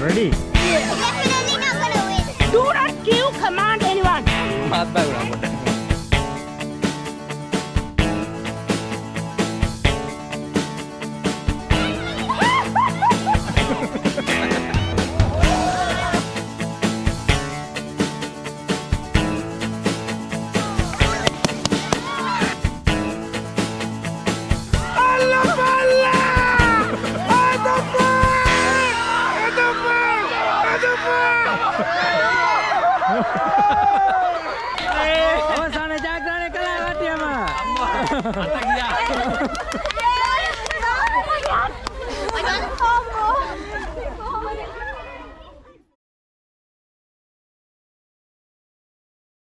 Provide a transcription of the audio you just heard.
ready Yeah. Definitely not gonna win. Do not kill command anyone. Hey, oh, sana jago nih kalau mati ya, Mak. Atak dia.